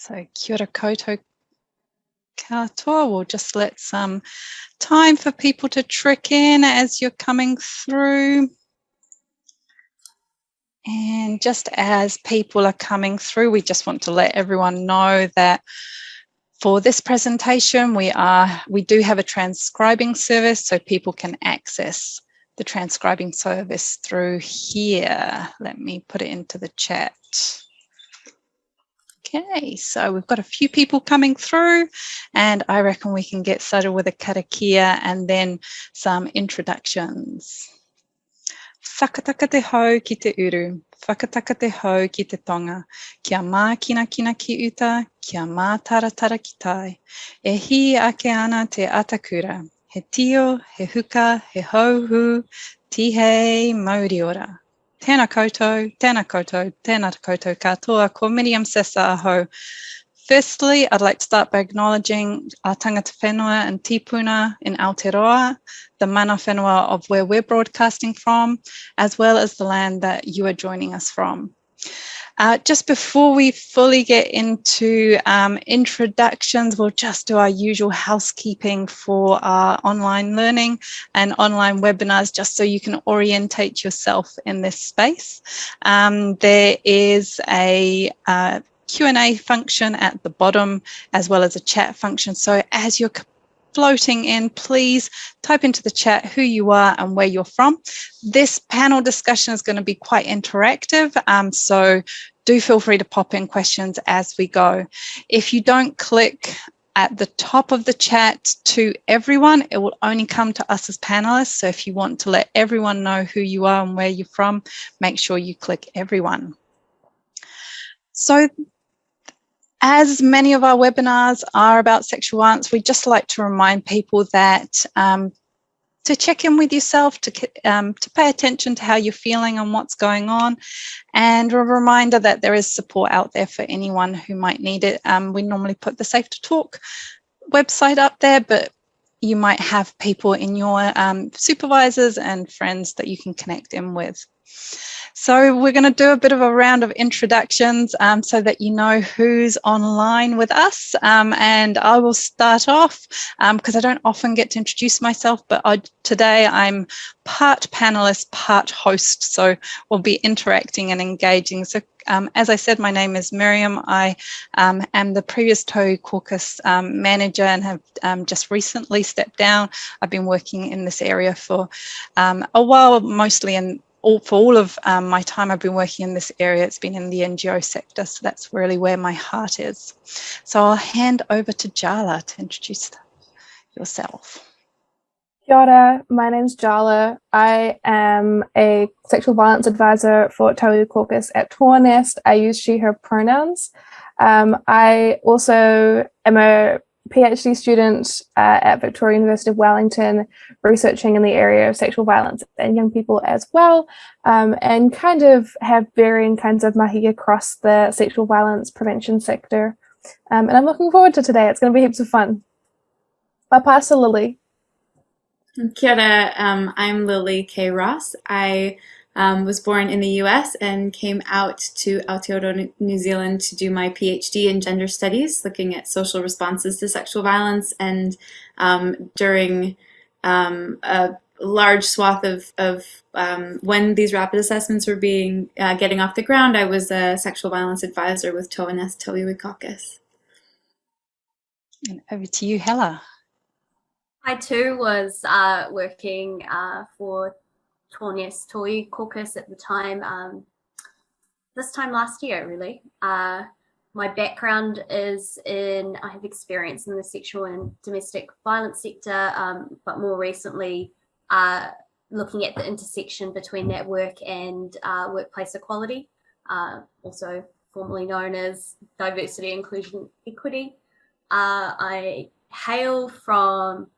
So kia ora koutou katoa. We'll just let some time for people to trick in as you're coming through. And just as people are coming through, we just want to let everyone know that for this presentation, we are we do have a transcribing service so people can access the transcribing service through here. Let me put it into the chat. Okay, so we've got a few people coming through and I reckon we can get started with a karakia and then some introductions. Whakataka te hau ki te uru, whakataka te hau ki te tonga, kia mā kina kina ki uta, kia mā taratara ki tai, e hi ake ana te atakura, he tio, he huka, he hauhu, tihei, mauri ora. Tēnā koutou, tēnā koutou, tēnā koutou katoa, ko Miriam aho. Firstly, I'd like to start by acknowledging our tangata whenua and tipuna in Aotearoa, the mana whenua of where we're broadcasting from, as well as the land that you are joining us from. Uh, just before we fully get into um, introductions, we'll just do our usual housekeeping for our online learning and online webinars, just so you can orientate yourself in this space. Um, there is a uh, Q&A function at the bottom, as well as a chat function. So as you're floating in, please type into the chat who you are and where you're from. This panel discussion is going to be quite interactive, um, so do feel free to pop in questions as we go. If you don't click at the top of the chat to everyone, it will only come to us as panelists. So if you want to let everyone know who you are and where you're from, make sure you click everyone. So as many of our webinars are about sexual violence, we just like to remind people that um, to check in with yourself, to, um, to pay attention to how you're feeling and what's going on, and a reminder that there is support out there for anyone who might need it. Um, we normally put the Safe to Talk website up there, but you might have people in your um, supervisors and friends that you can connect in with. So we're going to do a bit of a round of introductions um, so that you know who's online with us. Um, and I will start off because um, I don't often get to introduce myself, but I, today I'm part panelist, part host. So we'll be interacting and engaging. So um, as I said, my name is Miriam. I um, am the previous Tauiwi caucus um, manager and have um, just recently stepped down. I've been working in this area for um, a while, mostly in all, for all of um, my time I've been working in this area, it's been in the NGO sector. So that's really where my heart is. So I'll hand over to Jala to introduce yourself. Kia ora, my name's Jala. I am a sexual violence advisor for Tauiwi Caucus at Tornest. I use she, her pronouns. Um, I also am a PhD student uh, at Victoria University of Wellington, researching in the area of sexual violence and young people as well, um, and kind of have varying kinds of mahi across the sexual violence prevention sector. Um, and I'm looking forward to today. It's going to be heaps of fun. I'll pass to Lily. Kia ora, um, I'm Lily K. Ross. I um, was born in the US and came out to Aotearoa, New Zealand to do my PhD in gender studies, looking at social responses to sexual violence. And um, during um, a large swath of, of um, when these rapid assessments were being uh, getting off the ground, I was a sexual violence advisor with Toa Nest Tauiwi Caucus. And over to you, Hella. I too was uh, working uh, for Tornest Tauiwi Caucus at the time, um, this time last year, really. Uh, my background is in, I have experience in the sexual and domestic violence sector, um, but more recently uh, looking at the intersection between that work and uh, workplace equality, uh, also formerly known as diversity, inclusion, equity. Uh, I hail from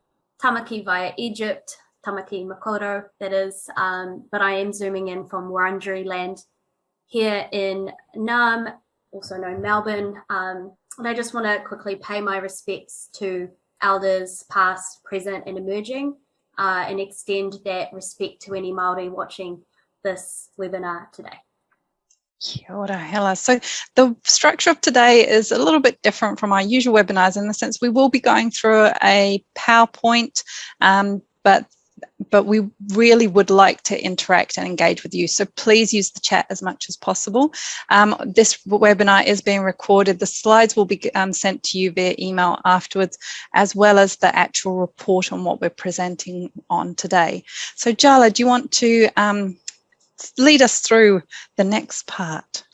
Tamaki via Egypt, Tamaki Makaurau, that is, um, but I am zooming in from Wurundjeri land here in Naarm, also known Melbourne. Um, and I just want to quickly pay my respects to elders past, present and emerging uh, and extend that respect to any Māori watching this webinar today. Kia ora, Hela. So the structure of today is a little bit different from our usual webinars in the sense we will be going through a PowerPoint, um, but but we really would like to interact and engage with you. So please use the chat as much as possible. Um, this webinar is being recorded. The slides will be um, sent to you via email afterwards, as well as the actual report on what we're presenting on today. So Jala, do you want to um, lead us through the next part?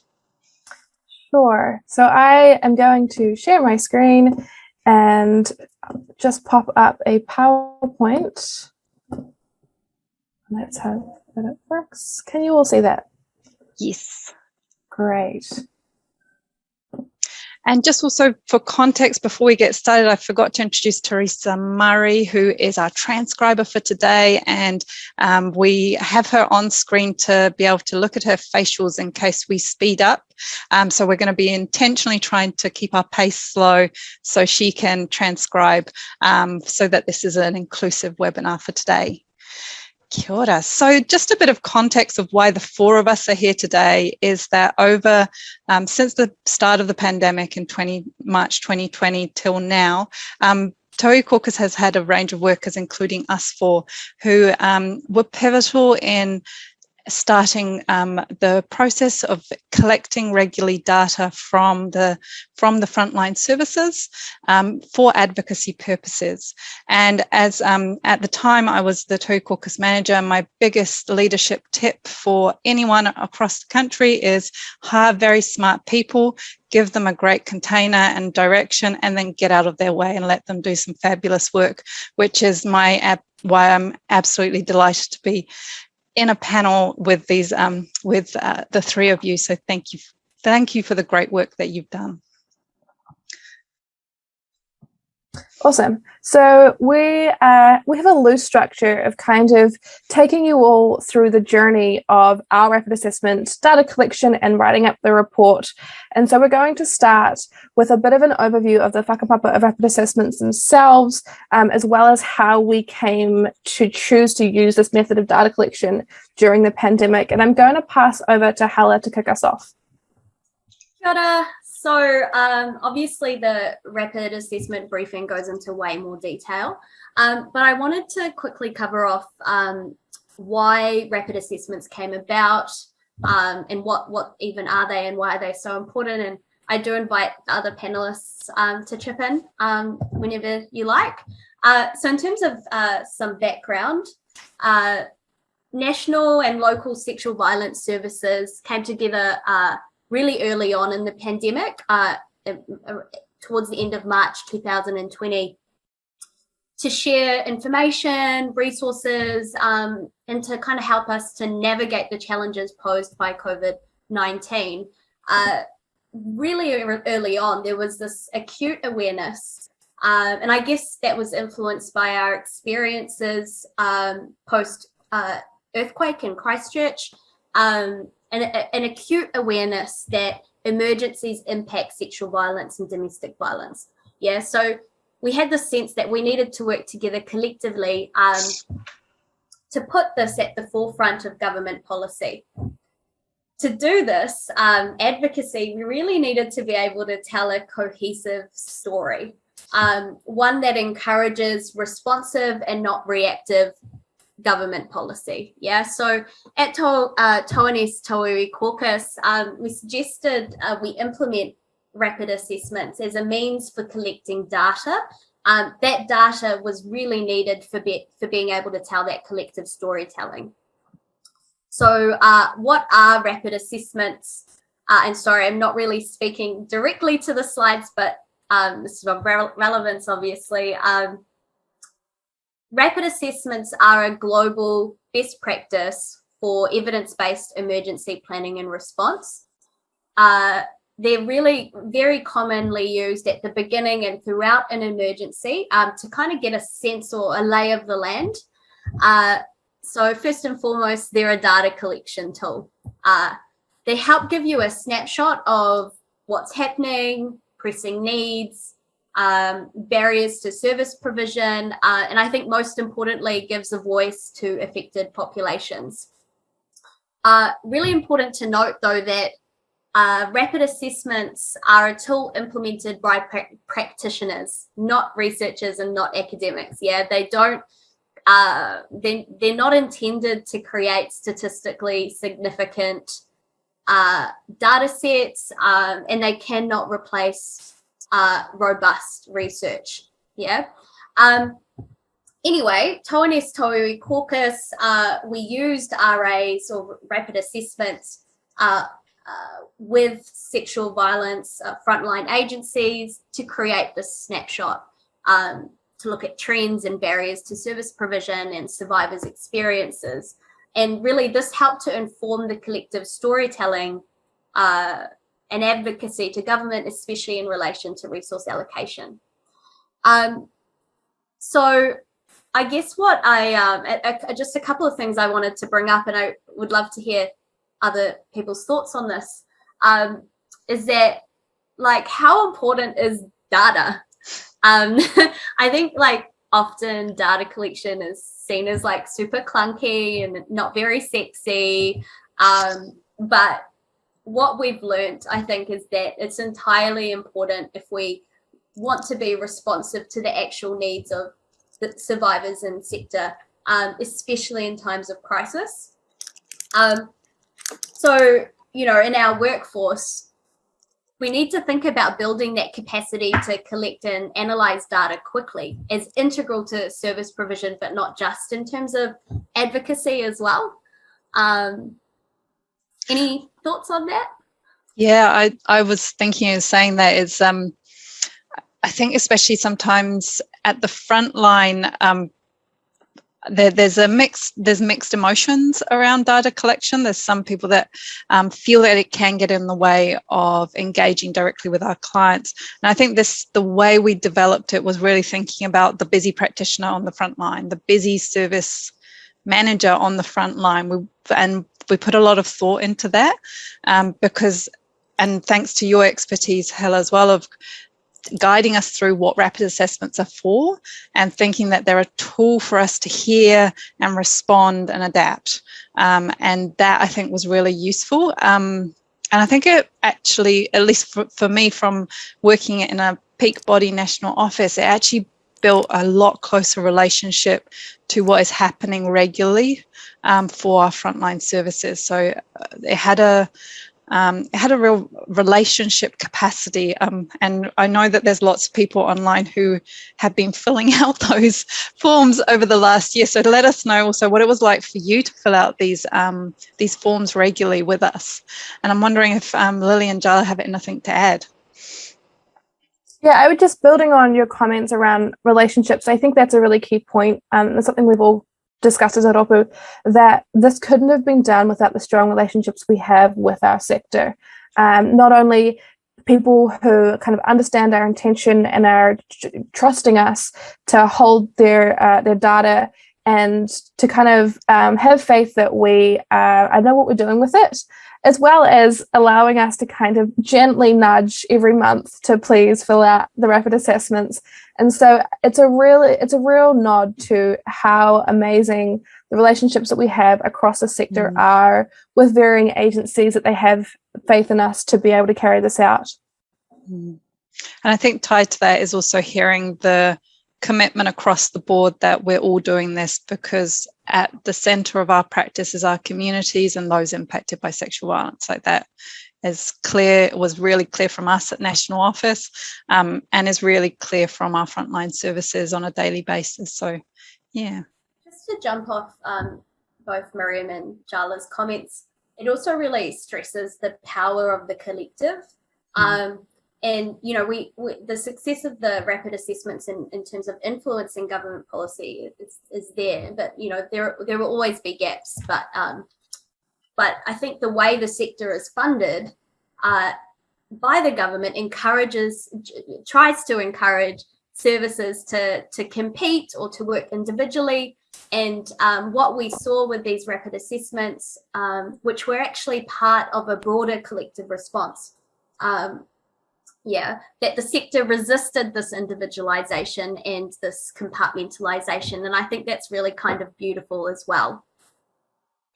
Sure. So I am going to share my screen and just pop up a PowerPoint. Let's hope that it works. Can you all see that? Yes. Great. And just also for context, before we get started, I forgot to introduce Teresa Murray, who is our transcriber for today. And um, we have her on screen to be able to look at her facials in case we speed up. Um, so we're going to be intentionally trying to keep our pace slow so she can transcribe um, so that this is an inclusive webinar for today. Kia ora. So just a bit of context of why the four of us are here today is that over um, since the start of the pandemic in 20 March 2020 till now, um, Caucus has had a range of workers, including us four, who um, were pivotal in starting um, the process of collecting regularly data from the from the frontline services um, for advocacy purposes. And as um, at the time I was the Tauiwi Caucus manager, my biggest leadership tip for anyone across the country is hire very smart people, give them a great container and direction, and then get out of their way and let them do some fabulous work, which is my why I'm absolutely delighted to be in a panel with these um, with uh, the three of you. So thank you. Thank you for the great work that you've done. Awesome. So we uh, we have a loose structure of kind of taking you all through the journey of our rapid assessment, data collection and writing up the report. And so we're going to start with a bit of an overview of the whakapapa of rapid assessments themselves, um, as well as how we came to choose to use this method of data collection during the pandemic. And I'm going to pass over to Hala to kick us off. So um, obviously the rapid assessment briefing goes into way more detail, um, but I wanted to quickly cover off um, why rapid assessments came about um, and what, what even are they and why are they so important. And I do invite other panelists um, to chip in um, whenever you like. Uh, so in terms of uh, some background, uh, national and local sexual violence services came together uh, really early on in the pandemic, uh, towards the end of March 2020, to share information, resources, um, and to kind of help us to navigate the challenges posed by COVID-19. Uh, really early on, there was this acute awareness um, and I guess that was influenced by our experiences um, post uh, earthquake in Christchurch um, an, an acute awareness that emergencies impact sexual violence and domestic violence. Yeah, so we had the sense that we needed to work together collectively um, to put this at the forefront of government policy. To do this um, advocacy, we really needed to be able to tell a cohesive story, um, one that encourages responsive and not reactive government policy. Yeah, so at to, uh, Toanese Tauiwi Caucus, um, we suggested uh, we implement rapid assessments as a means for collecting data. Um, that data was really needed for, be, for being able to tell that collective storytelling. So uh, what are rapid assessments? Uh, and sorry, I'm not really speaking directly to the slides, but um, this is of re relevance, obviously. Um, Rapid assessments are a global best practice for evidence-based emergency planning and response. Uh, they're really very commonly used at the beginning and throughout an emergency um, to kind of get a sense or a lay of the land. Uh, so first and foremost, they're a data collection tool. Uh, they help give you a snapshot of what's happening, pressing needs, um, barriers to service provision, uh, and I think most importantly, gives a voice to affected populations. Uh, really important to note though that uh, rapid assessments are a tool implemented by pra practitioners, not researchers and not academics. Yeah, they don't, uh, they're, they're not intended to create statistically significant uh, data sets um, and they cannot replace uh, robust research. Yeah. Um, anyway, Toanest Tauiwi Caucus, uh, we used RAs or rapid assessments uh, uh, with sexual violence uh, frontline agencies to create this snapshot um, to look at trends and barriers to service provision and survivors' experiences. And really this helped to inform the collective storytelling uh, and advocacy to government, especially in relation to resource allocation. Um, so I guess what I, um, a, a, just a couple of things I wanted to bring up and I would love to hear other people's thoughts on this, um, is that like how important is data? Um, I think like often data collection is seen as like super clunky and not very sexy. Um, but what we've learned, I think, is that it's entirely important if we want to be responsive to the actual needs of the survivors and sector, um, especially in times of crisis. Um, so, you know, in our workforce, we need to think about building that capacity to collect and analyze data quickly as integral to service provision, but not just in terms of advocacy as well. Um, any thoughts on that? Yeah, I, I was thinking of saying that is, um, I think especially sometimes at the front line, um, there, there's a mix there's mixed emotions around data collection. There's some people that um, feel that it can get in the way of engaging directly with our clients. And i think this the way we developed it was really thinking about the busy practitioner on the front line the busy service manager on the front line. We, and we put a lot of thought into that um, because and thanks to your expertise Hella as well of guiding us through what rapid assessments are for and thinking that they're a tool for us to hear and respond and adapt. Um, and that I think was really useful. Um, and I think it actually, at least for, for me from working in a peak body national office, it actually built a lot closer relationship to what is happening regularly um, for our frontline services. So uh, it had a, um, it had a real relationship capacity. Um, and I know that there's lots of people online who have been filling out those forms over the last year. So let us know also what it was like for you to fill out these um, these forms regularly with us. And I'm wondering if um, Lily and Jala have anything to add. Yeah, I would just building on your comments around relationships. I think that's a really key point. Um, it's something we've all discussed as a Ropu, that this couldn't have been done without the strong relationships we have with our sector. Um, not only people who kind of understand our intention and are trusting us to hold their uh, their data and to kind of um, have faith that we uh, I know what we're doing with it, as well as allowing us to kind of gently nudge every month to please fill out the rapid assessments. And so it's a really, it's a real nod to how amazing the relationships that we have across the sector mm. are with varying agencies that they have faith in us to be able to carry this out. Mm. And I think tied to that is also hearing the commitment across the board that we're all doing this because at the center of our practice is our communities and those impacted by sexual violence. Like that is clear was really clear from us at national office um, and is really clear from our frontline services on a daily basis. So yeah. Just to jump off um, both miriam and jala's comments it also really stresses the power of the collective. Mm. um, and you know we, we, the success of the rapid assessments in, in terms of influencing government policy is, is there but you know there there will always be gaps but um but i think the way the sector is funded uh by the government encourages tries to encourage services to to compete or to work individually. And um, what we saw with these rapid assessments um, which were actually part of a broader collective response um, yeah, that the sector resisted this individualization and this compartmentalization. And I think that's really kind of beautiful as well.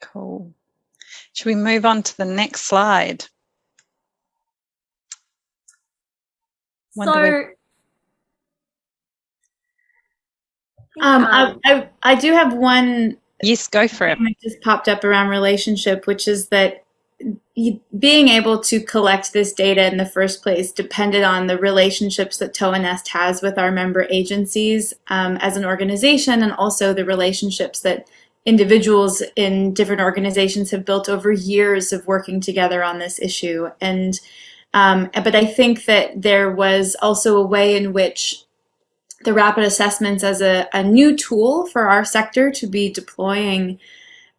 Cool. Should we move on to the next slide? So, we... um, I, um, I, I do have one. Yes, go for it. It just popped up around relationship, which is that being able to collect this data in the first place depended on the relationships that TOA Nest has with our member agencies um, as an organization and also the relationships that individuals in different organizations have built over years of working together on this issue. And um, but I think that there was also a way in which the rapid assessments as a, a new tool for our sector to be deploying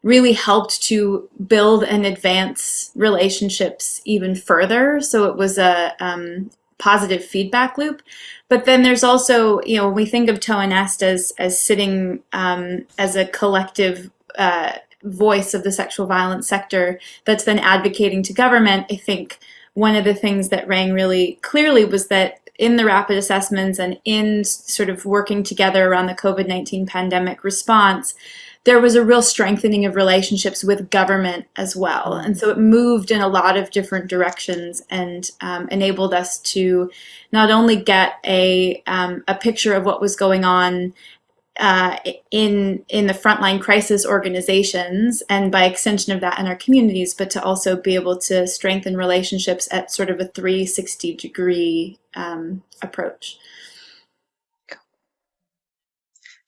really helped to build and advance relationships even further. So it was a um, positive feedback loop. But then there's also, you know, when we think of TOA Nest as, as sitting um, as a collective uh, voice of the sexual violence sector that's then advocating to government, I think one of the things that rang really clearly was that in the rapid assessments and in sort of working together around the COVID-19 pandemic response, there was a real strengthening of relationships with government as well. And so it moved in a lot of different directions and um, enabled us to not only get a, um, a picture of what was going on uh, in in the frontline crisis organizations and by extension of that in our communities, but to also be able to strengthen relationships at sort of a 360 degree um, approach.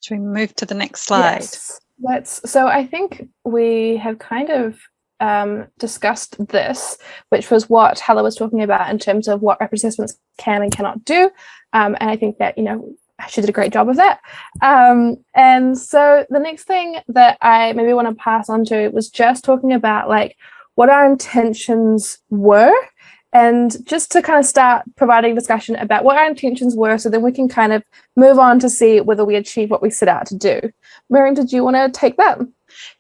Should we move to the next slide? Yes. Let's, so I think we have kind of um, discussed this, which was what Hella was talking about in terms of what assessments can and cannot do. Um, and I think that, you know, she did a great job of that. Um, and so the next thing that I maybe want to pass on to was just talking about like what our intentions were and just to kind of start providing discussion about what our intentions were so then we can kind of move on to see whether we achieve what we set out to do. Miriam, did you want to take that?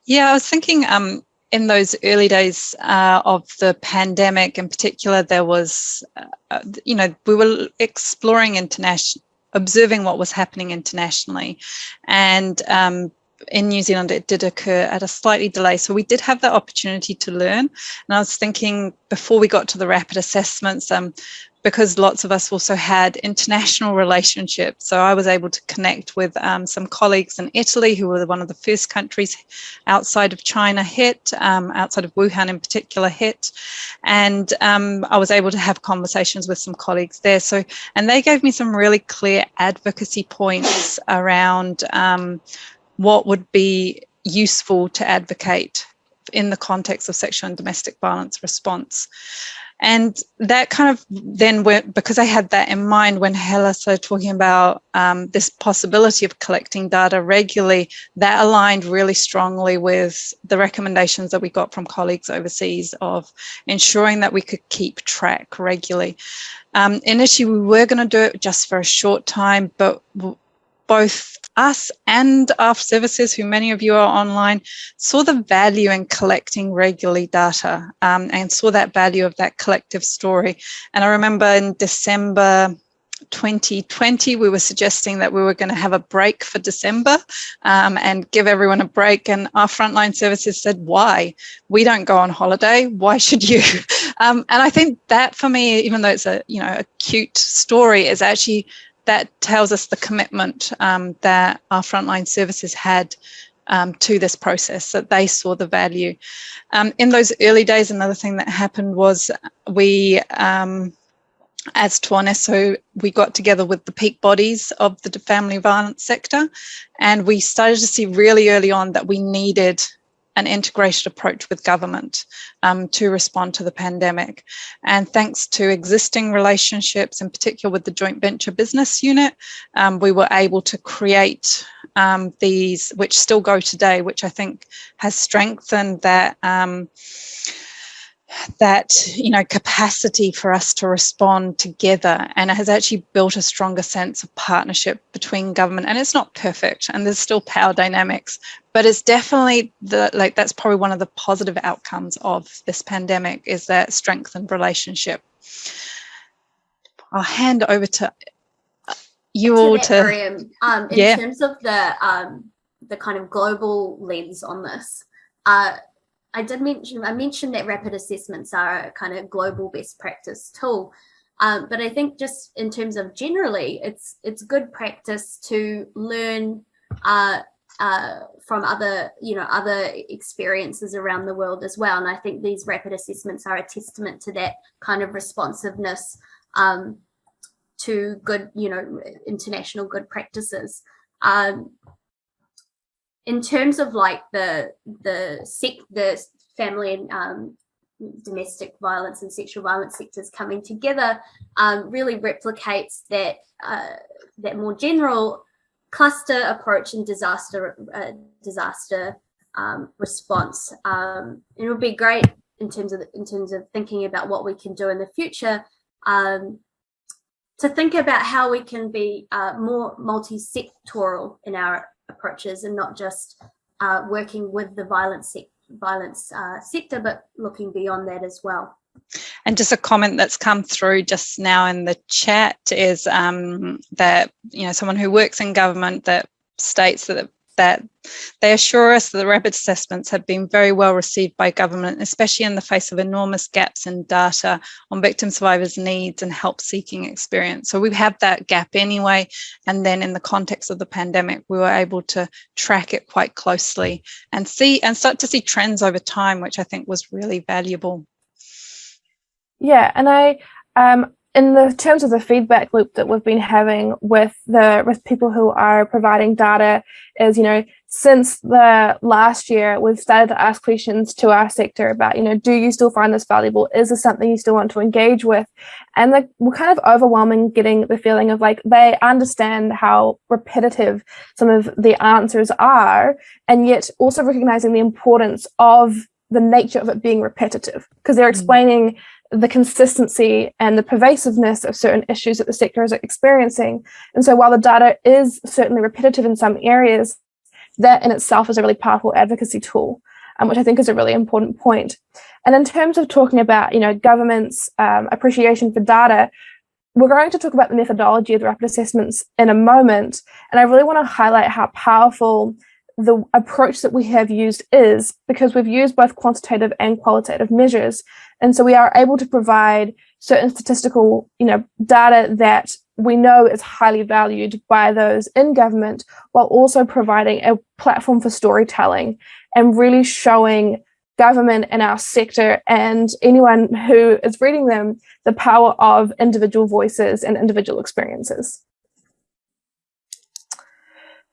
Yeah, I was thinking um, in those early days uh, of the pandemic in particular, there was, uh, you know, we were exploring international observing what was happening internationally. And um, in New Zealand, it did occur at a slightly delay. So we did have the opportunity to learn. And I was thinking before we got to the rapid assessments, um, because lots of us also had international relationships. So I was able to connect with um, some colleagues in Italy who were one of the first countries outside of China hit, um, outside of Wuhan in particular hit. And um, I was able to have conversations with some colleagues there. So, and they gave me some really clear advocacy points around um, what would be useful to advocate in the context of sexual and domestic violence response. And that kind of then went, because I had that in mind when Hella started talking about um, this possibility of collecting data regularly, that aligned really strongly with the recommendations that we got from colleagues overseas of ensuring that we could keep track regularly. Um, initially, we were going to do it just for a short time, but both us and our services, who many of you are online, saw the value in collecting regularly data um, and saw that value of that collective story. And I remember in December 2020, we were suggesting that we were going to have a break for December um, and give everyone a break. And our frontline services said, why? We don't go on holiday. Why should you? Um, and I think that for me, even though it's a, you know, a cute story, is actually that tells us the commitment um, that our frontline services had um, to this process, that they saw the value. Um, in those early days, another thing that happened was we, um, as TOA Nest, so we got together with the peak bodies of the family violence sector, and we started to see really early on that we needed an integrated approach with government um, to respond to the pandemic. And thanks to existing relationships, in particular with the joint venture business unit, um, we were able to create um, these, which still go today, which I think has strengthened that um, that you know capacity for us to respond together and it has actually built a stronger sense of partnership between government and it's not perfect and there's still power dynamics but it's definitely the like that's probably one of the positive outcomes of this pandemic is that strengthened relationship i'll hand over to you to all to Miriam, um, in yeah. terms of the um, the kind of global lens on this uh, I did mention, I mentioned that rapid assessments are a kind of global best practice tool. Um, but I think just in terms of generally, it's it's good practice to learn uh, uh, from other, you know, other experiences around the world as well. And I think these rapid assessments are a testament to that kind of responsiveness um, to good, you know, international good practices. Um, in terms of like the the sec the family and um, domestic violence and sexual violence sectors coming together um, really replicates that uh, that more general cluster approach and disaster uh, disaster um, response. Um, it would be great in terms of in terms of thinking about what we can do in the future um, to think about how we can be uh, more multi-sectoral in our approaches and not just uh, working with the violence, violence uh, sector, but looking beyond that as well. And just a comment that's come through just now in the chat is um, that, you know, someone who works in government that states that that they assure us that the rapid assessments have been very well received by government, especially in the face of enormous gaps in data on victim survivors' needs and help seeking experience. So we have that gap anyway. And then in the context of the pandemic, we were able to track it quite closely and see and start to see trends over time, which I think was really valuable. Yeah, and I um, in the terms of the feedback loop that we've been having with the with people who are providing data is you know since the last year we've started to ask questions to our sector about you know do you still find this valuable? Is this something you still want to engage with? And the, we're kind of overwhelming getting the feeling of like they understand how repetitive some of the answers are and yet also recognizing the importance of the nature of it being repetitive. Because they're mm. explaining the consistency and the pervasiveness of certain issues that the sector is experiencing. And so while the data is certainly repetitive in some areas, that in itself is a really powerful advocacy tool, um, which I think is a really important point. And in terms of talking about, you know, government's um, appreciation for data, we're going to talk about the methodology of the rapid assessments in a moment. And I really want to highlight how powerful the approach that we have used is because we've used both quantitative and qualitative measures. And so we are able to provide certain statistical you know, data that we know is highly valued by those in government while also providing a platform for storytelling and really showing government and our sector and anyone who is reading them the power of individual voices and individual experiences.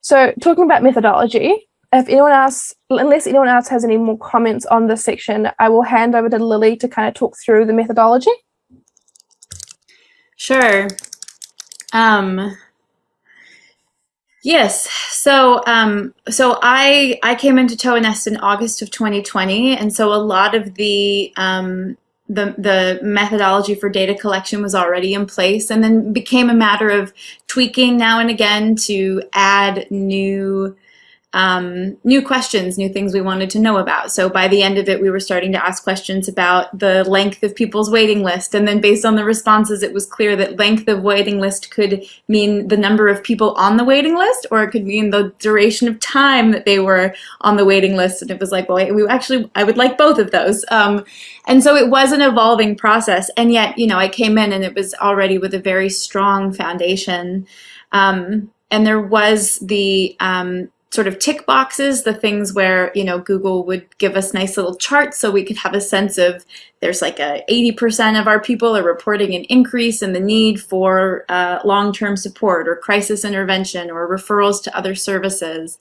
So talking about methodology, if anyone else, unless anyone else has any more comments on this section, I will hand over to Lily to kind of talk through the methodology. Sure. Um, yes. So, um, so I I came into TOA-NEST in August of 2020, and so a lot of the um, the, the methodology for data collection was already in place and then became a matter of tweaking now and again to add new um, new questions, new things we wanted to know about. So by the end of it, we were starting to ask questions about the length of people's waiting list. And then based on the responses, it was clear that length of waiting list could mean the number of people on the waiting list, or it could mean the duration of time that they were on the waiting list. And it was like, well, we actually, I would like both of those. Um, and so it was an evolving process. And yet, you know, I came in and it was already with a very strong foundation. Um, and there was the um, sort of tick boxes, the things where, you know, Google would give us nice little charts so we could have a sense of there's like a 80% of our people are reporting an increase in the need for uh, long-term support or crisis intervention or referrals to other services.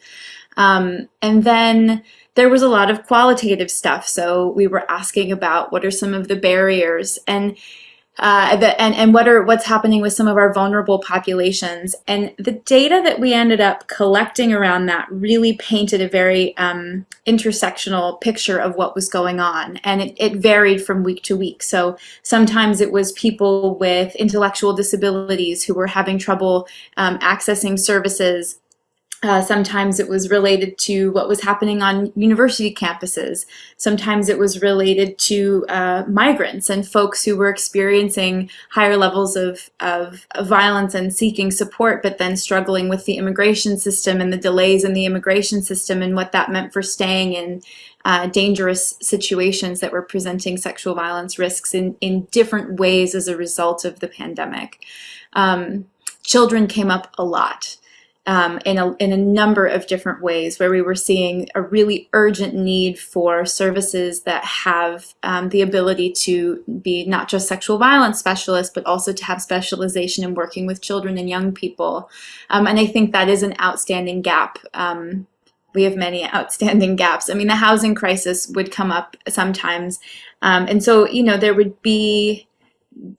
Um, and then there was a lot of qualitative stuff. So we were asking about what are some of the barriers and uh, the, and, and what are what's happening with some of our vulnerable populations. And the data that we ended up collecting around that really painted a very um, intersectional picture of what was going on. And it, it varied from week to week. So sometimes it was people with intellectual disabilities who were having trouble um, accessing services Uh, sometimes it was related to what was happening on university campuses. Sometimes it was related to uh, migrants and folks who were experiencing higher levels of, of, violence and seeking support, but then struggling with the immigration system and the delays in the immigration system and what that meant for staying in uh, dangerous situations that were presenting sexual violence risks in, in different ways as a result of the pandemic. Um, children came up a lot um, in, a, in a number of different ways where we were seeing a really urgent need for services that have um, the ability to be not just sexual violence specialists, but also to have specialization in working with children and young people. Um, and I think that is an outstanding gap um, we have many outstanding gaps. I mean, the housing crisis would come up sometimes. Um, and so, you know, there would be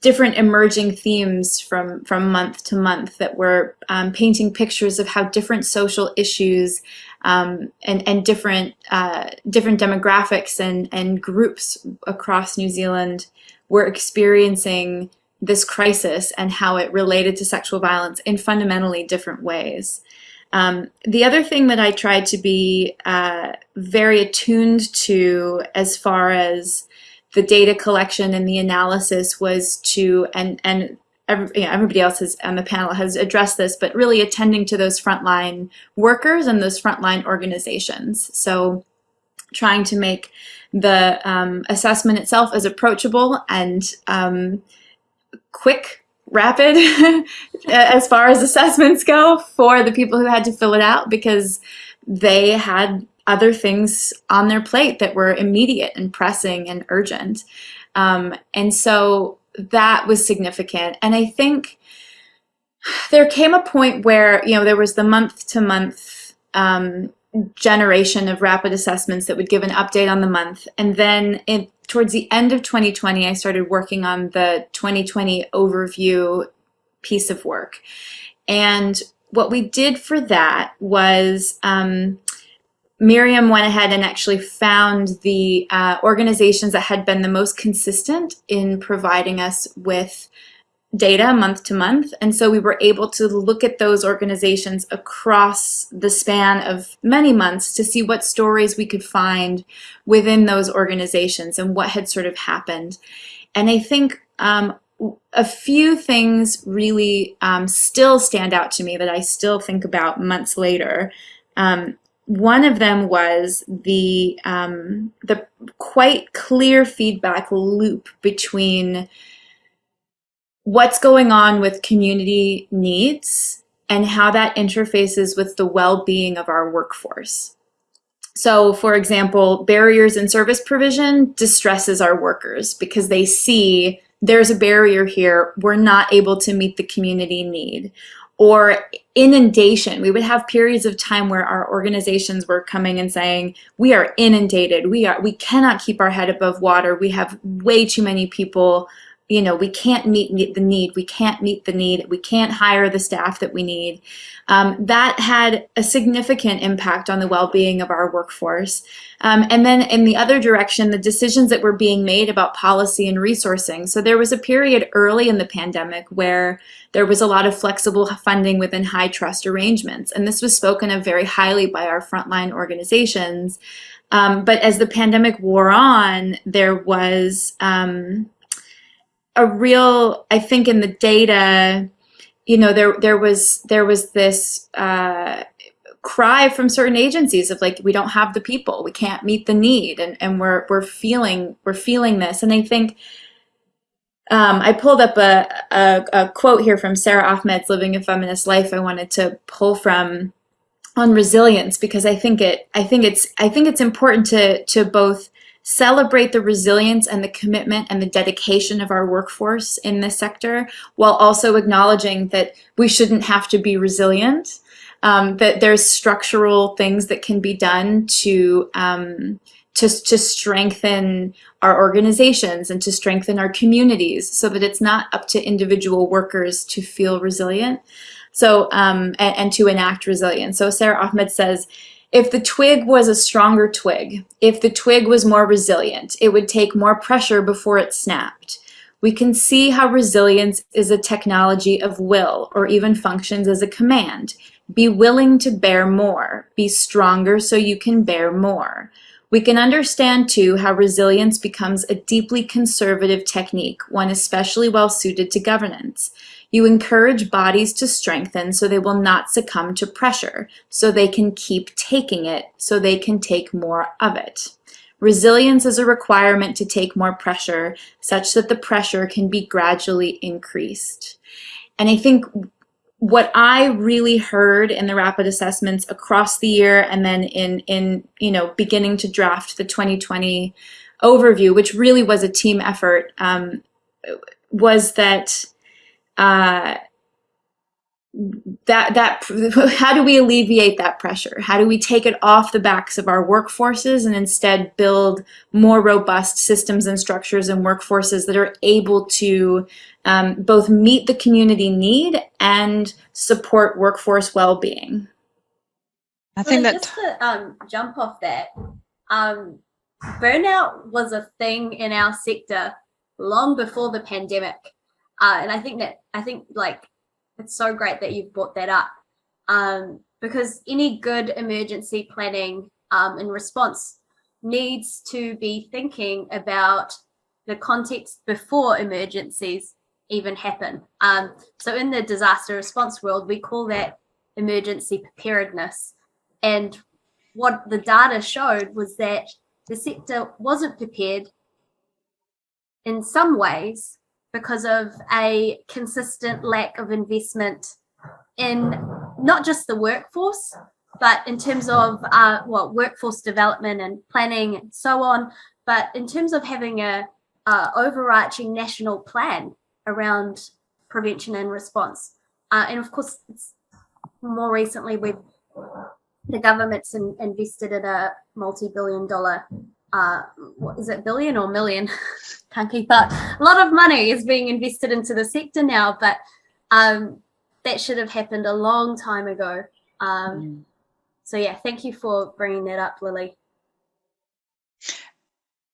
different emerging themes from from month to month that were um, painting pictures of how different social issues um, and and different uh, different demographics and and groups across New Zealand were experiencing this crisis and how it related to sexual violence in fundamentally different ways. Um, the other thing that I tried to be uh, very attuned to as far as the data collection and the analysis was to, and, and every, you know, everybody else has, on the panel has addressed this, but really attending to those frontline workers and those frontline organizations. So trying to make the um, assessment itself as approachable and um, quick, rapid as far as assessments go for the people who had to fill it out because they had other things on their plate that were immediate and pressing and urgent. Um, and so that was significant. And I think there came a point where, you know, there was the month to month um, generation of rapid assessments that would give an update on the month. And then in, towards the end of 2020, I started working on the 2020 overview piece of work. And what we did for that was um, Miriam went ahead and actually found the uh, organizations that had been the most consistent in providing us with data month to month. And so we were able to look at those organizations across the span of many months to see what stories we could find within those organizations and what had sort of happened. And I think um, a few things really um, still stand out to me that I still think about months later. Um, one of them was the um, the quite clear feedback loop between what's going on with community needs and how that interfaces with the well-being of our workforce. So for example, barriers in service provision distresses our workers because they see there's a barrier here, we're not able to meet the community need or inundation. We would have periods of time where our organizations were coming and saying, we are inundated. We are we cannot keep our head above water. We have way too many people you know, we can't meet the need, we can't meet the need, we can't hire the staff that we need. Um, that had a significant impact on the well-being of our workforce. Um, and then in the other direction, the decisions that were being made about policy and resourcing. So there was a period early in the pandemic where there was a lot of flexible funding within high trust arrangements. And this was spoken of very highly by our frontline organizations. Um, but as the pandemic wore on, there was um, a real, I think in the data, you know, there there was there was this uh, cry from certain agencies of like we don't have the people, we can't meet the need, and and we're we're feeling we're feeling this, and I think. Um, I pulled up a, a, a quote here from Sara Ahmed's Living a Feminist Life I wanted to pull from on resilience because I think it I think it's I think it's important to to both celebrate the resilience and the commitment and the dedication of our workforce in this sector, while also acknowledging that we shouldn't have to be resilient, um, that there's structural things that can be done to, um, to, to strengthen our organizations and to strengthen our communities so that it's not up to individual workers to feel resilient. So, um, and, and to enact resilience. So Sara Ahmed says, if the twig was a stronger twig, if the twig was more resilient, it would take more pressure before it snapped. We can see how resilience is a technology of will or even functions as a command. Be willing to bear more. Be stronger so you can bear more. We can understand too how resilience becomes a deeply conservative technique, one especially well suited to governance. You encourage bodies to strengthen so they will not succumb to pressure, so they can keep taking it, so they can take more of it. Resilience is a requirement to take more pressure such that the pressure can be gradually increased. And I think what I really heard in the rapid assessments across the year and then in, in you know, beginning to draft the 2020 overview, which really was a team effort, um, was that uh, that that how do we alleviate that pressure? How do we take it off the backs of our workforces and instead build more robust systems and structures and workforces that are able to um, both meet the community need and support workforce well-being? I think well, that just to um, jump off that um, burnout was a thing in our sector long before the pandemic uh, and i think that i think like it's so great that you've brought that up um, because any good emergency planning um, in response needs to be thinking about the context before emergencies even happen. Um, so in the disaster response world, we call that emergency preparedness. And what the data showed was that the sector wasn't prepared in some ways because of a consistent lack of investment in not just the workforce, but in terms of uh, well, workforce development and planning and so on, but in terms of having a, a overarching national plan around prevention and response. Uh, and of course, more recently, we've the government's in, invested in a multi-billion dollar uh, what is it, billion or million? Can't keep up. A lot of money is being invested into the sector now, but um, that should have happened a long time ago. Um, mm. So yeah, thank you for bringing that up, Lily.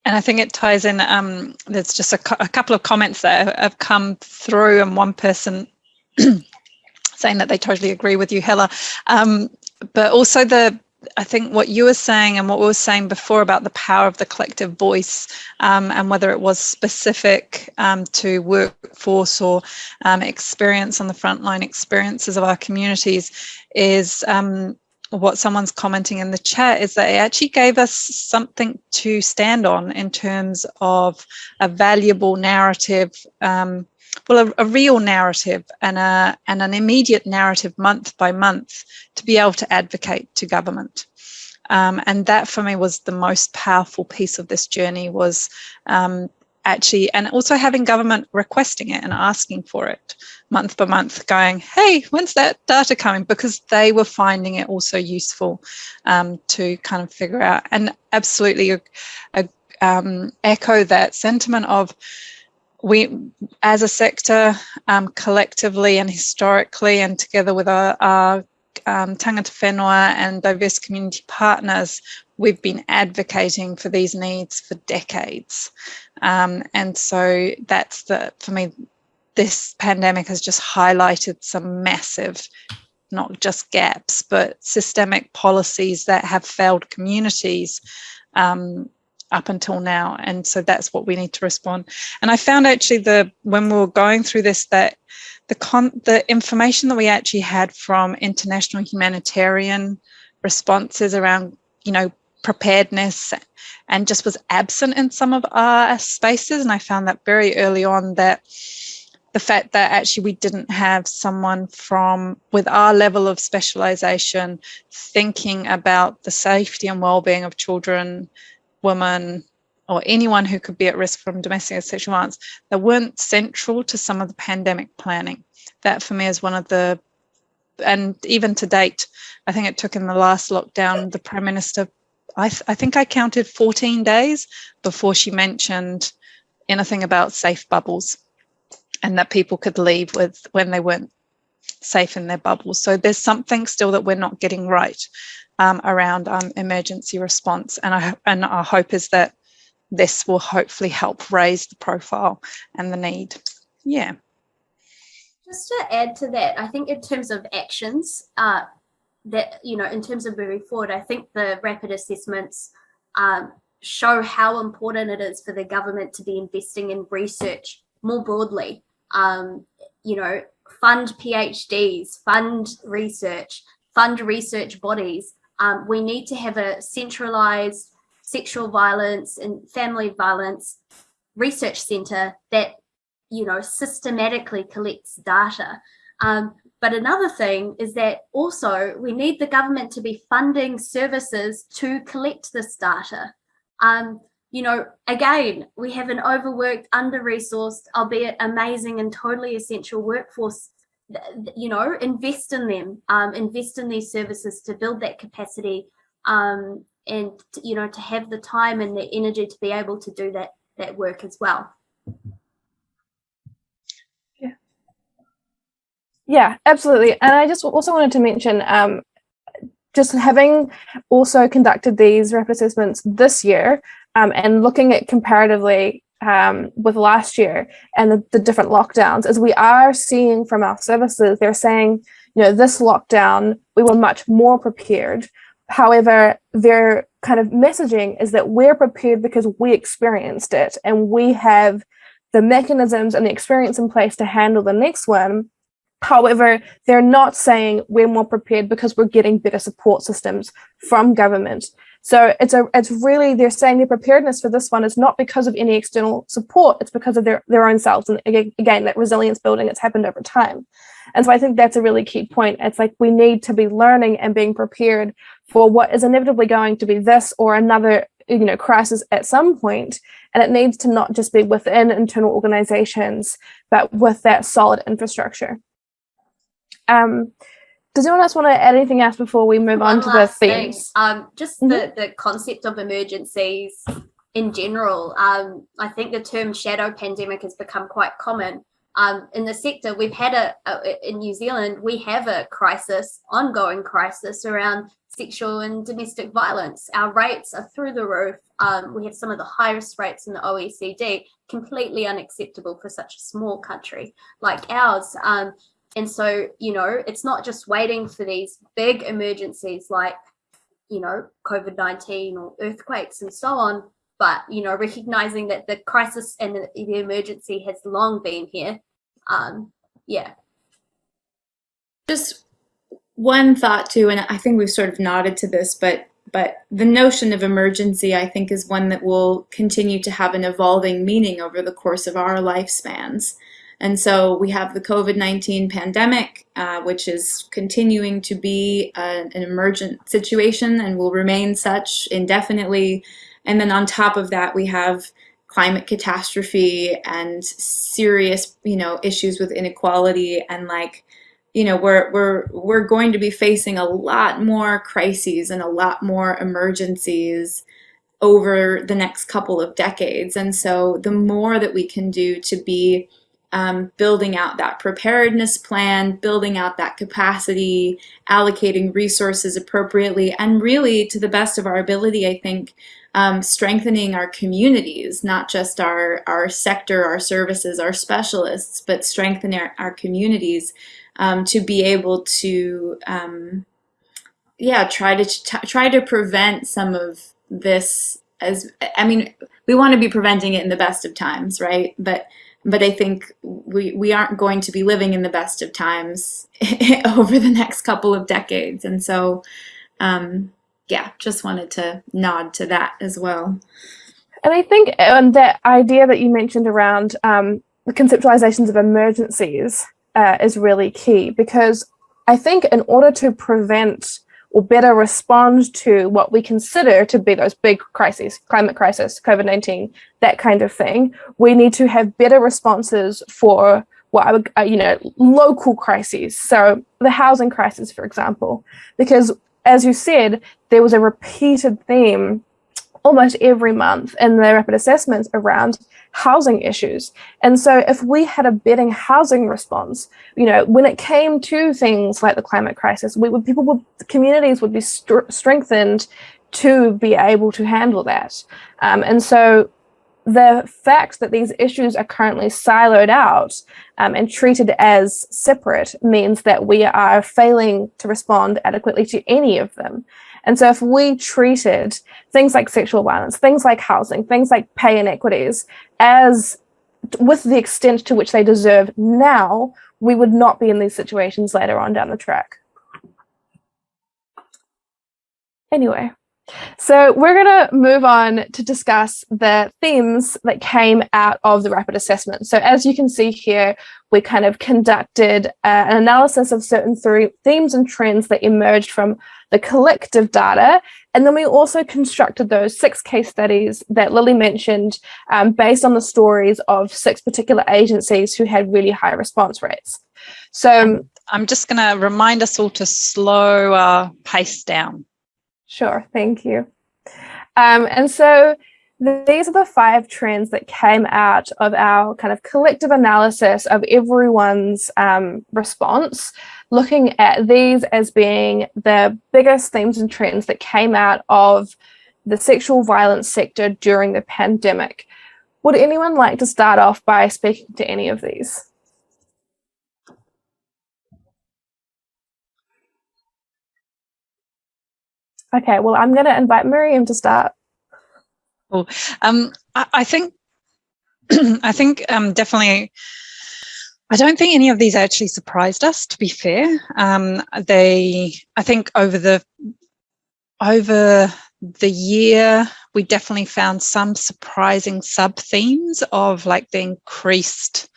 And I think it ties in, um, there's just a, a, couple of comments that have come through and one person saying that they totally agree with you, Hella. Um, but also the I think what you were saying and what we were saying before about the power of the collective voice um, and whether it was specific um, to workforce or um, experience on the frontline experiences of our communities is um, what someone's commenting in the chat is that it actually gave us something to stand on in terms of a valuable narrative um, well, a, a, real narrative and, a, and an immediate narrative month by month to be able to advocate to government. Um, and that for me was the most powerful piece of this journey was um, actually, and also having government requesting it and asking for it month by month going, hey, when's that data coming? Because they were finding it also useful um, to kind of figure out and absolutely um, echo that sentiment of, we, as a sector, um, collectively and historically, and together with our, our um, tangata whenua and diverse community partners, we've been advocating for these needs for decades. Um, and so that's the, for me, this pandemic has just highlighted some massive, not just gaps, but systemic policies that have failed communities um, up until now. And so that's what we need to respond. And I found actually the when we were going through this that the con the information that we actually had from international humanitarian responses around, you know, preparedness and just was absent in some of our spaces. And I found that very early on that the fact that actually we didn't have someone from with our level of specialization thinking about the safety and well-being of children women or anyone who could be at risk from domestic sexual violence that weren't central to some of the pandemic planning. That for me is one of the, and even to date, I think it took in the last lockdown, the Prime Minister, I, th I think I counted 14 days before she mentioned anything about safe bubbles and that people could leave with when they weren't safe in their bubbles. So there's something still that we're not getting right um, around um, emergency response. And, I, and our hope is that this will hopefully help raise the profile and the need. Yeah. Just to add to that, I think in terms of actions, uh, that, you know, in terms of moving forward, I think the rapid assessments um, show how important it is for the government to be investing in research more broadly. Um, you know, fund PhDs, fund research, fund research bodies. Um, we need to have a centralized sexual violence and family violence research center that, you know, systematically collects data. Um, but another thing is that also we need the government to be funding services to collect this data. Um, you know, again, we have an overworked, under-resourced, albeit amazing and totally essential workforce. You know, invest in them, um, invest in these services to build that capacity, um, and you know, to have the time and the energy to be able to do that that work as well. Yeah, yeah, absolutely. And I just also wanted to mention um, just having also conducted these rapid assessments this year um, and looking at comparatively um, with last year and the, the, different lockdowns, as we are seeing from our services, they're saying, you know, this lockdown, we were much more prepared. However, their kind of messaging is that we're prepared because we experienced it and we have the mechanisms and the experience in place to handle the next one However, they're not saying we're more prepared because we're getting better support systems from government. So it's a it's really they're saying their preparedness for this one is not because of any external support, it's because of their, their own selves. And again, that resilience building that's happened over time. And so I think that's a really key point. It's like we need to be learning and being prepared for what is inevitably going to be this or another you know crisis at some point and it needs to not just be within internal organizations but with that solid infrastructure um, does anyone else want to add anything else before we move One on to the themes? Um, just mm -hmm. the, the concept of emergencies in general. Um, I think the term shadow pandemic has become quite common. Um, in the sector, we've had a, a, in New Zealand, we have a crisis, ongoing crisis around sexual and domestic violence. Our rates are through the roof. Um, we have some of the highest rates in the OECD, completely unacceptable for such a small country like ours. And so, you know, it's not just waiting for these big emergencies like, you know, COVID-19 or earthquakes and so on, but, you know, recognizing that the crisis and the, the emergency has long been here. Um, yeah. Just one thought too, and I think we've sort of nodded to this, but but the notion of emergency, I think, is one that will continue to have an evolving meaning over the course of our lifespans. And so we have the COVID-19 pandemic, uh, which is continuing to be a, an emergent situation and will remain such indefinitely. And then on top of that, we have climate catastrophe and serious, you know, issues with inequality and like, you know, we're, we're, we're going to be facing a lot more crises and a lot more emergencies over the next couple of decades. And so the more that we can do to be um, building out that preparedness plan, building out that capacity, allocating resources appropriately, and really to the best of our ability, I think, um, strengthening our communities, not just our, our sector, our services, our specialists, but strengthening our, our communities um, to be able to, um, yeah, try to try to prevent some of this as, I mean, we want to be preventing it in the best of times, right? But but I think we, we aren't going to be living in the best of times over the next couple of decades. And so, um, yeah, just wanted to nod to that as well. And I think that idea that you mentioned around um, the conceptualizations of emergencies uh, is really key because I think in order to prevent or better respond to what we consider to be those big crises, climate crisis, COVID-19, that kind of thing. We need to have better responses for what I would, uh, you know, local crises. So the housing crisis, for example, because as you said, there was a repeated theme almost every month in the rapid assessments around housing issues. And so if we had a better housing response, you know, when it came to things like the climate crisis, we would, people would, communities would be st strengthened to be able to handle that. Um, and so the fact that these issues are currently siloed out um, and treated as separate means that we are failing to respond adequately to any of them. And so if we treated things like sexual violence, things like housing, things like pay inequities as with the extent to which they deserve now, we would not be in these situations later on down the track. Anyway, so we're going to move on to discuss the themes that came out of the rapid assessment. So as you can see here, we kind of conducted uh, an analysis of certain themes and trends that emerged from the collective data. And then we also constructed those six case studies that Lily mentioned um, based on the stories of six particular agencies who had really high response rates. So I'm just going to remind us all to slow our pace down. Sure, thank you. Um, and so these are the five trends that came out of our kind of collective analysis of everyone's um, response, looking at these as being the biggest themes and trends that came out of the sexual violence sector during the pandemic. Would anyone like to start off by speaking to any of these? Okay, well, I'm going to invite Miriam to start. Well, um, I, I think, I think um, definitely, I don't think any of these actually surprised us, to be fair. Um, they, I think over the, over the year, we definitely found some surprising sub themes of like the increased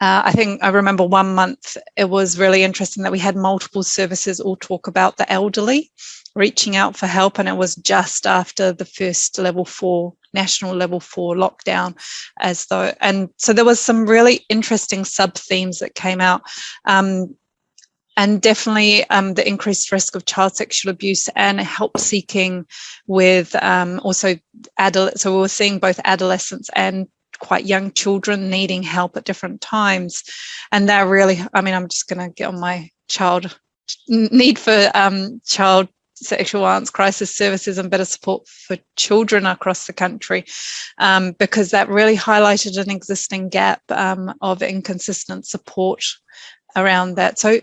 uh, I think I remember one month it was really interesting that we had multiple services all talk about the elderly reaching out for help and it was just after the first level four national level four lockdown as though and so there was some really interesting sub themes that came out um, and definitely um, the increased risk of child sexual abuse and help seeking with um, also adult so we were seeing both adolescents and quite young children needing help at different times. And they're really i mean i'm just going to get on my child need for um, child sexual violence crisis services and better support for children across the country um, because that really highlighted an existing gap um, of inconsistent support around that. So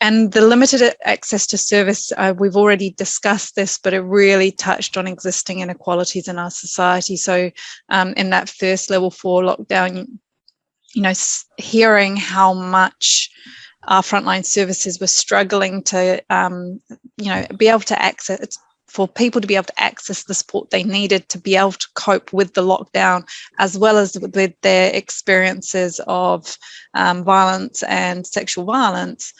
and the limited access to service, uh, we've already discussed this, but it really touched on existing inequalities in our society. So um, in that first level four lockdown, you know, hearing how much our frontline services were struggling to, um, you know, be able to access for people to be able to access the support they needed to be able to cope with the lockdown, as well as with their experiences of um, violence and sexual violence.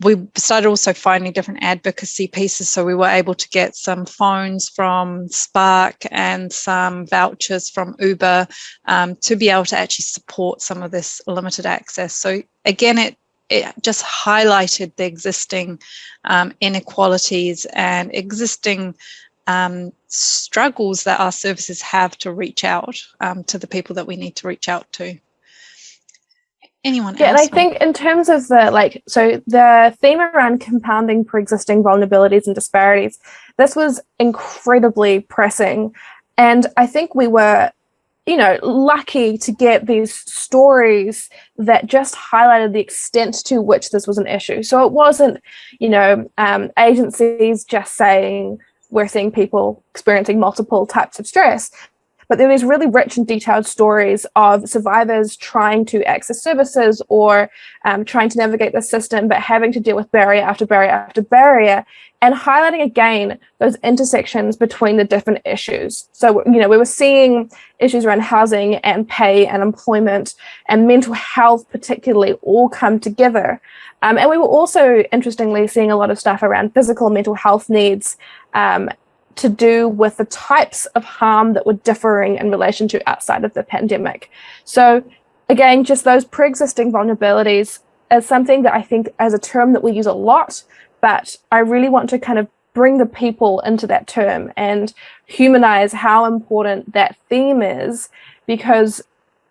We started also finding different advocacy pieces. So we were able to get some phones from Spark and some vouchers from Uber um, to be able to actually support some of this limited access. So again, it it just highlighted the existing um, inequalities and existing um, struggles that our services have to reach out um, to the people that we need to reach out to. Anyone yeah, and I think in terms of the like, so the theme around compounding pre-existing vulnerabilities and disparities, this was incredibly pressing. And I think we were you know, lucky to get these stories that just highlighted the extent to which this was an issue. So it wasn't, you know, um, agencies just saying we're seeing people experiencing multiple types of stress. But there was really rich and detailed stories of survivors trying to access services or um, trying to navigate the system, but having to deal with barrier after barrier after barrier and highlighting again those intersections between the different issues. So, you know, we were seeing issues around housing and pay and employment and mental health particularly all come together. Um, and we were also, interestingly, seeing a lot of stuff around physical and mental health needs um, to do with the types of harm that were differing in relation to outside of the pandemic. So again, just those pre-existing vulnerabilities is something that I think as a term that we use a lot, but I really want to kind of bring the people into that term and humanize how important that theme is because,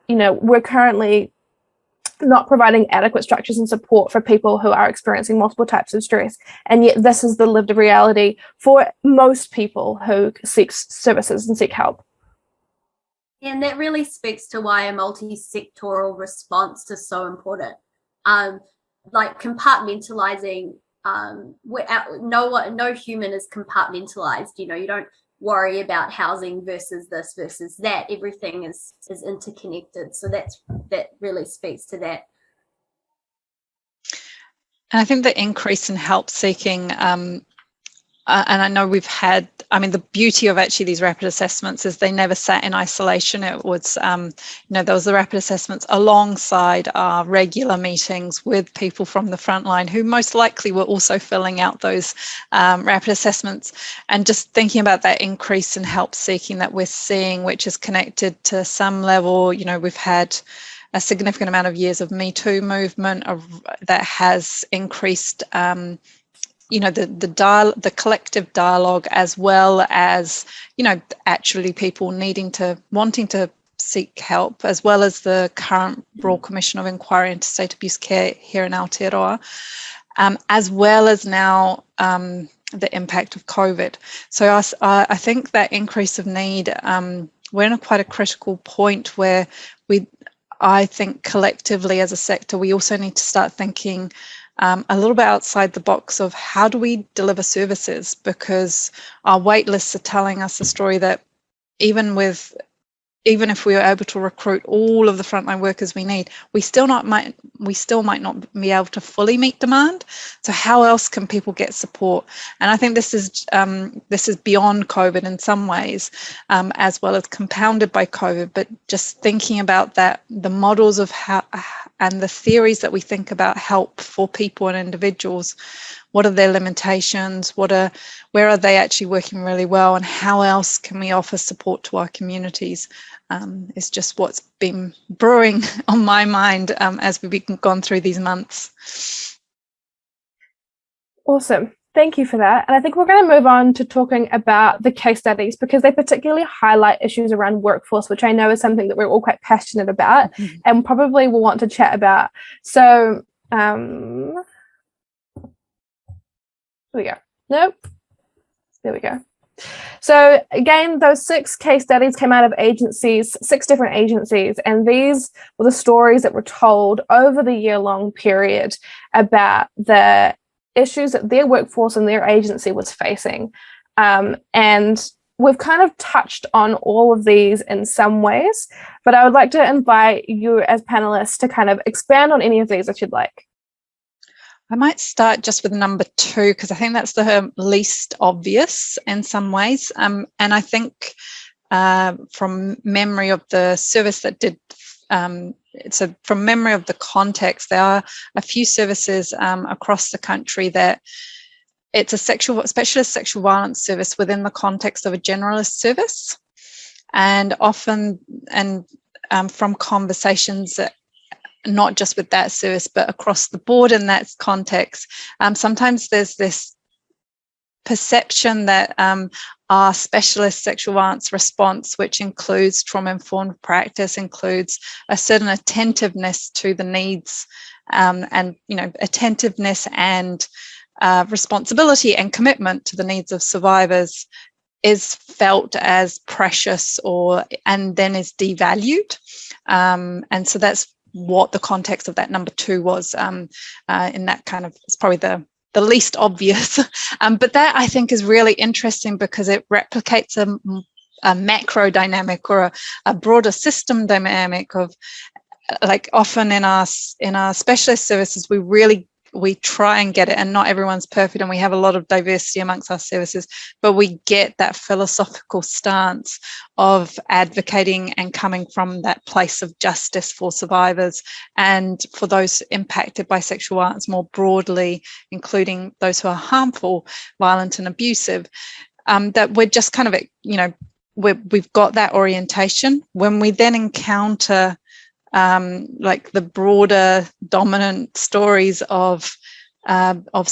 you know, we're currently not providing adequate structures and support for people who are experiencing multiple types of stress. And yet this is the lived reality for most people who seek services and seek help. And that really speaks to why a multi-sectoral response is so important. Um, like compartmentalizing, um, no, no human is compartmentalized. You know, you don't worry about housing versus this versus that. Everything is is interconnected. So that's that really speaks to that. And I think the increase in help seeking um, uh, and I know we've had, I mean, the beauty of actually these rapid assessments is they never sat in isolation. It was, um, you know, there was the rapid assessments alongside our regular meetings with people from the front line who most likely were also filling out those um, rapid assessments. And just thinking about that increase in help seeking that we're seeing, which is connected to some level, you know, we've had a significant amount of years of Me Too movement of, that has increased um, you know the the dial the collective dialogue as well as you know actually people needing to wanting to seek help as well as the current Royal Commission of Inquiry into State Abuse Care here in Aotearoa um, as well as now um, the impact of COVID. So I, I, think that increase of need, um, we're in a quite a critical point where we, I think collectively as a sector, we also need to start thinking um, a little bit outside the box of how do we deliver services because our wait lists are telling us a story that even with even if we were able to recruit all of the frontline workers we need, we still not might we still might not be able to fully meet demand. So how else can people get support? And I think this is um, this is beyond COVID in some ways, um, as well as compounded by COVID. But just thinking about that, the models of how and the theories that we think about help for people and individuals what are their limitations what are where are they actually working really well and how else can we offer support to our communities um, is just what's been brewing on my mind um, as we've gone through these months. Awesome. Thank you for that. And I think we're going to move on to talking about the case studies because they particularly highlight issues around workforce, which I know is something that we're all quite passionate about mm -hmm. and probably will want to chat about. So, um, there we go. Nope. There we go. So again, those six case studies came out of agencies, six different agencies, and these were the stories that were told over the year long period about the issues that their workforce and their agency was facing. Um, and we've kind of touched on all of these in some ways, but I would like to invite you as panelists to kind of expand on any of these if you'd like. I might start just with number two because I think that's the least obvious in some ways. Um, and I think uh, from memory of the service that did, um, so from memory of the context, there are a few services um, across the country that it's a sexual specialist sexual violence service within the context of a generalist service. And often, and um, from conversations that not just with that service, but across the board in that context. Um, sometimes there's this perception that um, our specialist sexual violence response, which includes trauma-informed practice, includes a certain attentiveness to the needs um, and, you know, attentiveness and uh, responsibility and commitment to the needs of survivors is felt as precious or and then is devalued. Um, and so that's what the context of that number two was um, uh, in that kind of, it's probably the, the least obvious. um, but that I think is really interesting because it replicates a, a macro dynamic or a, a broader system dynamic of like often in our in our specialist services we really we try and get it and not everyone's perfect and we have a lot of diversity amongst our services but we get that philosophical stance of advocating and coming from that place of justice for survivors and for those impacted by sexual violence more broadly including those who are harmful violent and abusive um, that we're just kind of you know we have got that orientation. When we then encounter um, like the broader dominant stories of uh, of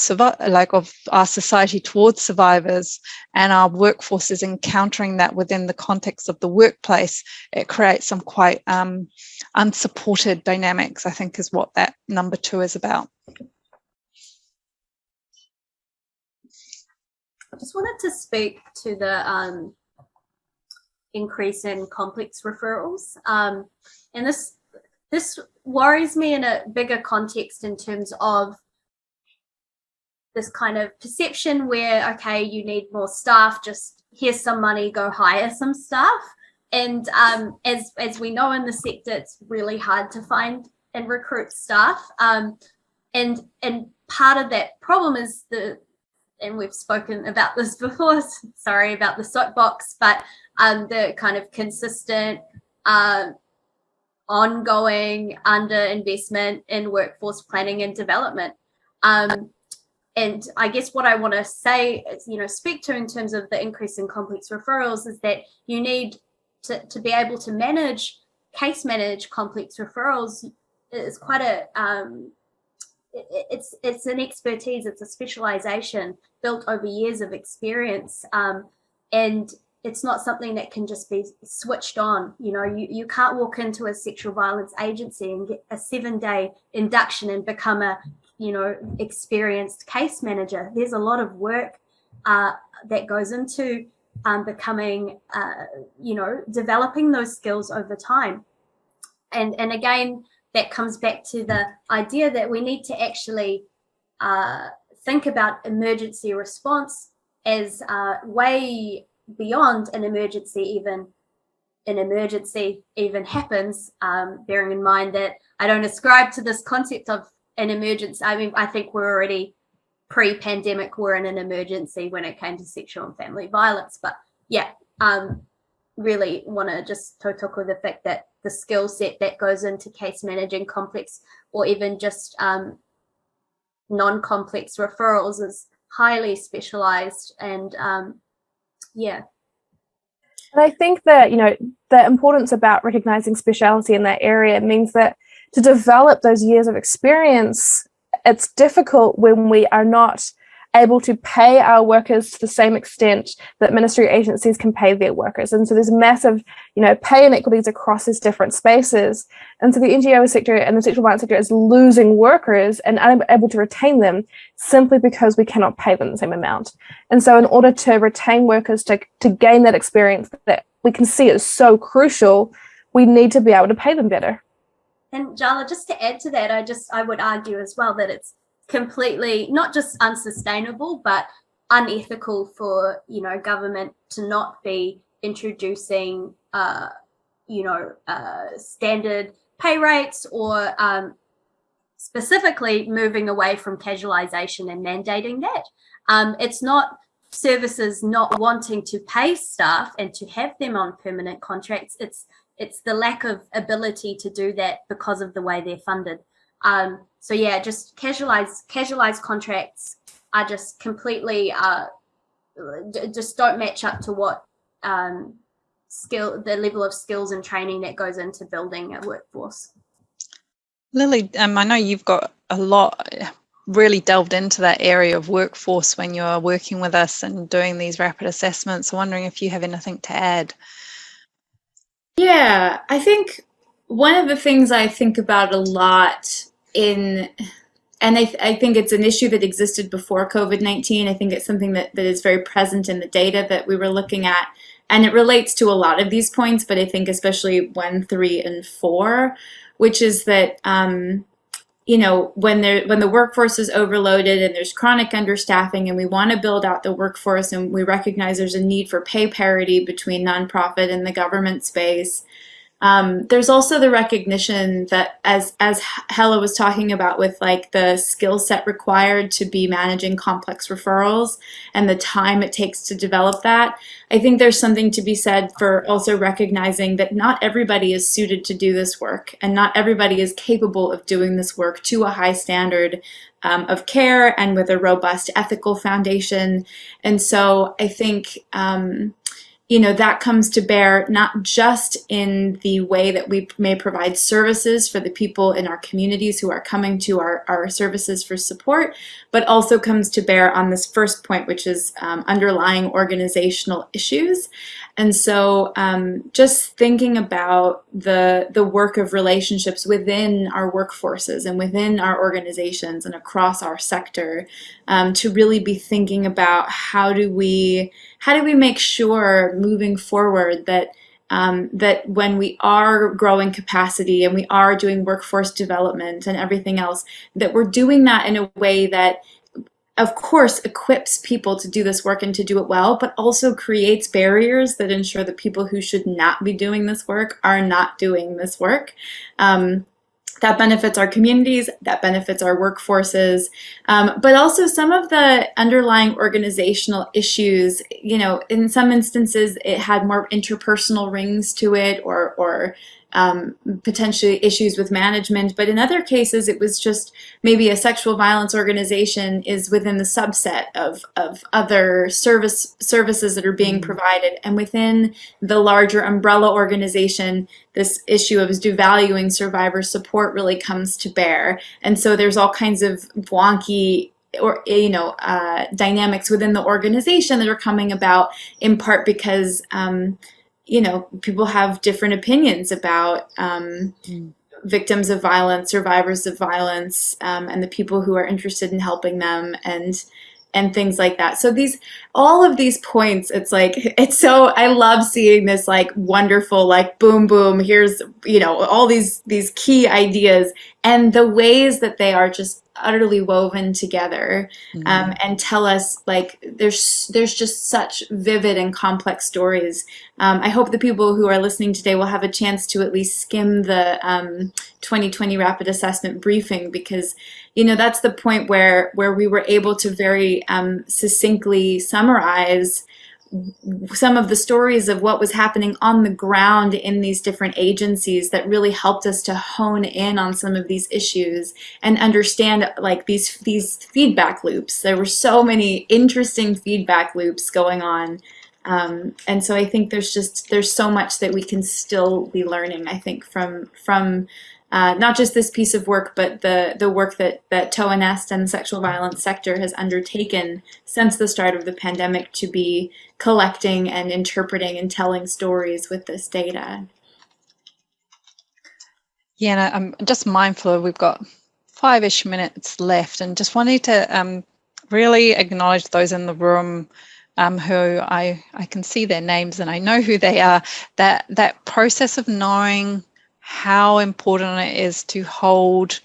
like of our society towards survivors and our workforces encountering that within the context of the workplace, it creates some quite um, unsupported dynamics, I think is what that number two is about. I just wanted to speak to the um, increase in complex referrals. Um, and this this worries me in a bigger context in terms of this kind of perception where, okay, you need more staff, just here's some money, go hire some staff. And um, as, as we know in the sector, it's really hard to find and recruit staff. Um, and, and part of that problem is the, and we've spoken about this before, sorry about the soapbox, but um, the kind of consistent, uh, ongoing underinvestment in workforce planning and development. Um, and I guess what I want to say, is, you know, speak to in terms of the increase in complex referrals is that you need to, to be able to manage, case manage complex referrals is quite a, um, it, it's, it's an expertise, it's a specialization built over years of experience. Um, and it's not something that can just be switched on. You know, you, you can't walk into a sexual violence agency and get a seven day induction and become a you know, experienced case manager. There's a lot of work uh, that goes into um, becoming, uh, you know, developing those skills over time. And, and again, that comes back to the idea that we need to actually uh, think about emergency response as way beyond an emergency even an emergency even happens, um, bearing in mind that I don't ascribe to this concept of an emergency. I mean, I think we're already pre-pandemic, we're in an emergency when it came to sexual and family violence. But yeah, um, really want to just with the fact that the skill set that goes into case managing complex or even just um, non-complex referrals is highly specialized and um, yeah. And I think that, you know, the importance about recognizing speciality in that area means that to develop those years of experience, it's difficult when we are not able to pay our workers to the same extent that ministry agencies can pay their workers. And so there's massive, you know, pay inequities across these different spaces. And so the NGO sector and the sexual violence sector is losing workers and unable to retain them simply because we cannot pay them the same amount. And so in order to retain workers, to, to gain that experience that we can see is so crucial, we need to be able to pay them better. And Jala, just to add to that, I just I would argue as well that it's completely not just unsustainable, but unethical for you know government to not be introducing uh, you know uh, standard pay rates or um, specifically moving away from casualization and mandating that. Um, it's not services not wanting to pay staff and to have them on permanent contracts. It's it's the lack of ability to do that because of the way they're funded. Um, so yeah, just casualized casualized contracts are just completely uh, just don't match up to what um, skill the level of skills and training that goes into building a workforce. Lily, um, I know you've got a lot really delved into that area of workforce when you're working with us and doing these rapid assessments. I'm wondering if you have anything to add. Yeah, I think one of the things I think about a lot in, and I, th I think it's an issue that existed before COVID-19. I think it's something that, that is very present in the data that we were looking at. And it relates to a lot of these points, but I think especially one, three, and four, which is that um, you know, when there when the workforce is overloaded and there's chronic understaffing and we want to build out the workforce and we recognize there's a need for pay parity between nonprofit and the government space, um, there's also the recognition that as as Hella was talking about with like the skill set required to be managing complex referrals and the time it takes to develop that, I think there's something to be said for also recognizing that not everybody is suited to do this work and not everybody is capable of doing this work to a high standard um, of care and with a robust ethical foundation. And so I think um, you know, that comes to bear not just in the way that we may provide services for the people in our communities who are coming to our, our services for support, but also comes to bear on this first point, which is um, underlying organizational issues. And so um, just thinking about the, the work of relationships within our workforces and within our organizations and across our sector um, to really be thinking about how do we how do we make sure moving forward that um, that when we are growing capacity and we are doing workforce development and everything else, that we're doing that in a way that of course equips people to do this work and to do it well, but also creates barriers that ensure that people who should not be doing this work are not doing this work. Um, that benefits our communities, that benefits our workforces, um, but also some of the underlying organizational issues, you know, in some instances it had more interpersonal rings to it or, or um, potentially issues with management, but in other cases it was just maybe a sexual violence organization is within the subset of, of other service services that are being mm-hmm. provided. And within the larger umbrella organization, this issue of devaluing survivor support really comes to bear. And so there's all kinds of wonky or you know uh, dynamics within the organization that are coming about in part because um, you know, people have different opinions about um, mm. victims of violence, survivors of violence, um, and the people who are interested in helping them and and things like that. So these, all of these points, it's like, it's so, I love seeing this like wonderful, like boom, boom, here's, you know, all these, these key ideas and the ways that they are just utterly woven together mm -hmm. um, and tell us like there's there's just such vivid and complex stories. Um, I hope the people who are listening today will have a chance to at least skim the um, 2020 rapid assessment briefing because you know that's the point where where we were able to very um, succinctly summarize some of the stories of what was happening on the ground in these different agencies that really helped us to hone in on some of these issues and understand like these these feedback loops. There were so many interesting feedback loops going on. Um, and so I think there's just there's so much that we can still be learning, I think, from from uh, not just this piece of work, but the, the work that, that TOAH-NNEST and the sexual violence sector has undertaken since the start of the pandemic to be collecting and interpreting and telling stories with this data. Yeah, and I'm just mindful we've got five-ish minutes left and just wanted to um, really acknowledge those in the room um, who I, I can see their names and I know who they are, that, that process of knowing how important it is to hold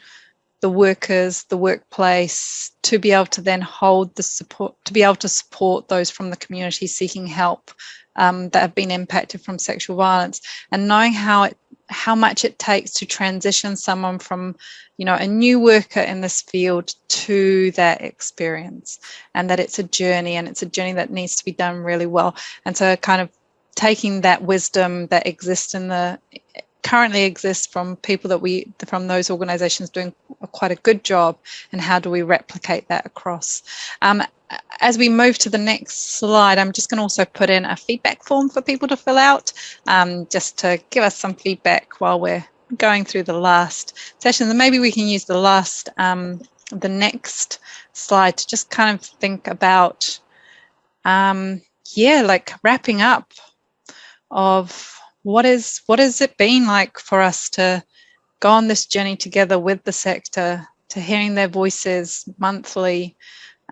the workers, the workplace, to be able to then hold the support, to be able to support those from the community seeking help um, that have been impacted from sexual violence, and knowing how it, how much it takes to transition someone from, you know, a new worker in this field to that experience, and that it's a journey, and it's a journey that needs to be done really well, and so kind of taking that wisdom that exists in the currently exists from people that we from those organizations doing quite a good job and how do we replicate that across? Um, as we move to the next slide i'm just going to also put in a feedback form for people to fill out um, just to give us some feedback while we're going through the last session. And maybe we can use the last um, the next slide to just kind of think about um, yeah like wrapping up of what is what has it been like for us to go on this journey together with the sector, to hearing their voices monthly,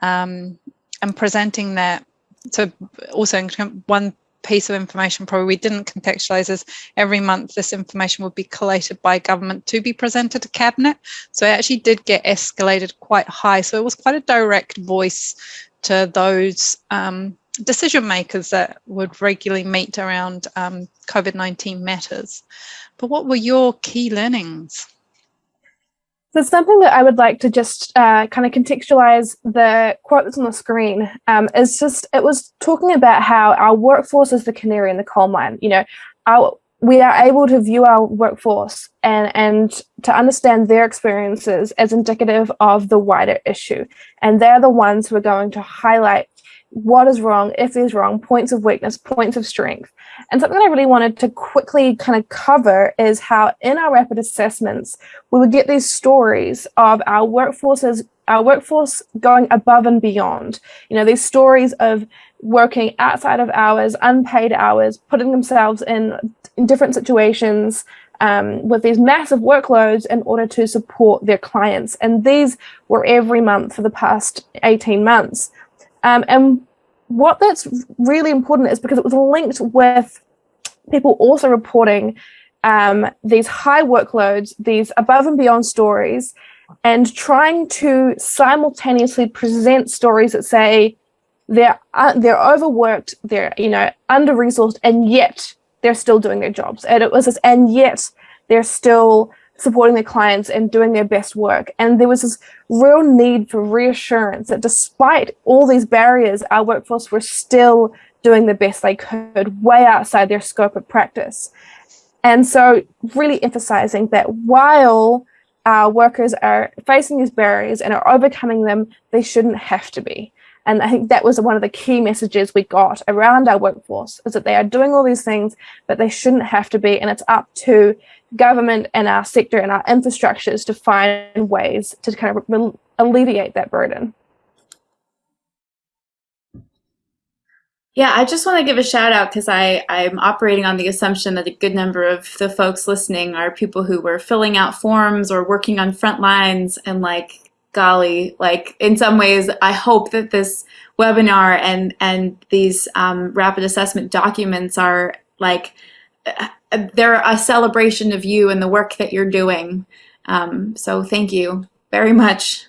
um, and presenting that. So also one piece of information probably we didn't contextualize is every month this information would be collated by government to be presented to cabinet so it actually did get escalated quite high so it was quite a direct voice to those um, decision makers that would regularly meet around um, COVID-19 matters. But what were your key learnings? So something that I would like to just uh, kind of contextualize the quote that's on the screen um, is just, it was talking about how our workforce is the canary in the coal mine. You know, our, we are able to view our workforce and, and to understand their experiences as indicative of the wider issue. And they're the ones who are going to highlight what is wrong, if there's wrong, points of weakness, points of strength. And something I really wanted to quickly kind of cover is how in our rapid assessments, we would get these stories of our workforces, our workforce going above and beyond. You know, these stories of working outside of hours, unpaid hours, putting themselves in, in different situations, um, with these massive workloads in order to support their clients. And these were every month for the past 18 months. Um, and what that's really important is because it was linked with people also reporting um, these high workloads, these above and beyond stories, and trying to simultaneously present stories that say they're uh, they're overworked, they're you know under resourced, and yet they're still doing their jobs. And it was this, and yet they're still supporting their clients and doing their best work. And there was this real need for reassurance that despite all these barriers, our workforce were still doing the best they could, way outside their scope of practice. And so really emphasizing that while our workers are facing these barriers and are overcoming them, they shouldn't have to be. And I think that was one of the key messages we got around our workforce is that they are doing all these things, but they shouldn't have to be. And it's up to government and our sector and our infrastructures to find ways to kind of alleviate that burden. Yeah, I just want to give a shout out because I I'm operating on the assumption that a good number of the folks listening are people who were filling out forms or working on front lines and like golly, like in some ways, I hope that this webinar and and these um, rapid assessment documents are like uh, they're a celebration of you and the work that you're doing. Um, so thank you very much.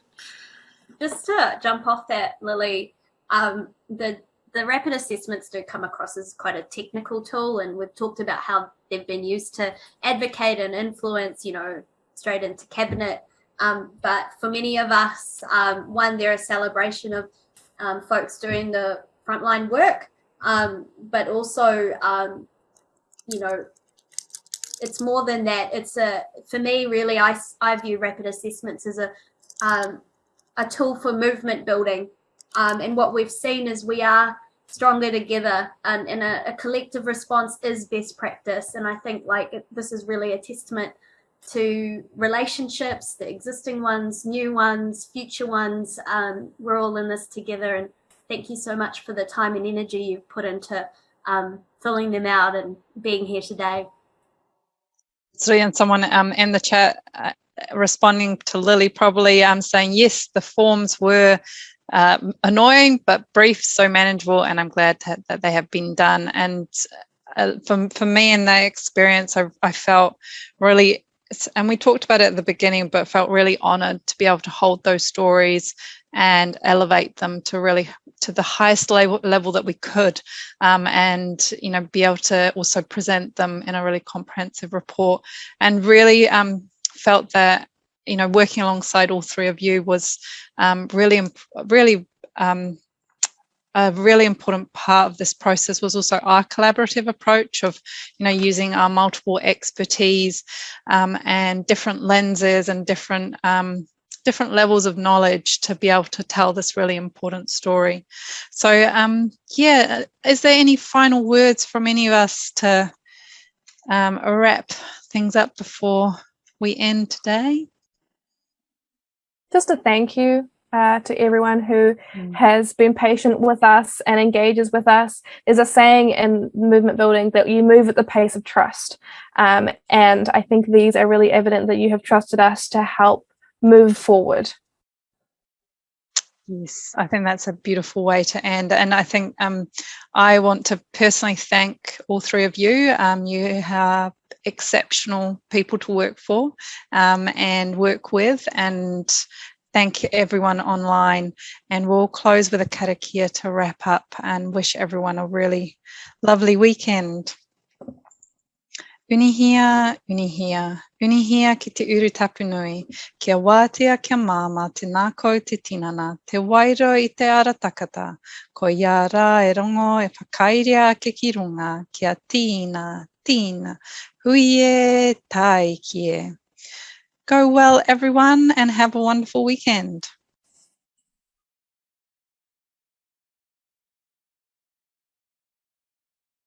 Just to jump off that, Lily, um, the the rapid assessments do come across as quite a technical tool and we've talked about how they've been used to advocate and influence, you know, straight into cabinet. Um, but for many of us, um, one, they're a celebration of um, folks doing the frontline work, um, but also, um, you know, it's more than that. It's a, for me, really, I, I view rapid assessments as a, um, a tool for movement building and what we've seen is we are stronger together and, and a, a, collective response is best practice. And I think like this is really a testament to relationships, the existing ones, new ones, future ones. Um, we're all in this together. And thank you so much for the time and energy you've put into um, filling them out and being here today. So, and someone um, in the chat uh, responding to Lily probably um, saying, yes, the forms were uh, annoying but brief, so manageable, and I'm glad that, that they have been done. And uh, for, for me in that experience, I, I felt really, and we talked about it at the beginning, but felt really honored to be able to hold those stories and elevate them to really to the highest level, level that we could um, and you know be able to also present them in a really comprehensive report. And really um, felt that you know, working alongside all three of you was um, really, really um, a really important part of this process was also our collaborative approach of, you know, using our multiple expertise um, and different lenses and different um, different levels of knowledge to be able to tell this really important story. So um, yeah, is there any final words from any of us to um, wrap things up before we end today? just a thank you uh, to everyone who mm. has been patient with us and engages with us. There's a saying in movement building that you move at the pace of trust. Um, and I think these are really evident that you have trusted us to help move forward. Yes, I think that's a beautiful way to end. And I think um, I want to personally thank all three of you. Um, you are exceptional people to work for um, and work with. And thank everyone online. And we'll close with a karakia to wrap up and wish everyone a really lovely weekend. Unihia, unihia, unihia ki te uru tapunui, kia wātea kia māma te nākau te tinana, te wairo i te ara takata, ko ia rā e rongo e whakairia ke ki runga, kia tīna, tīna, hui e, tai ki e. Go well, everyone, and have a wonderful weekend.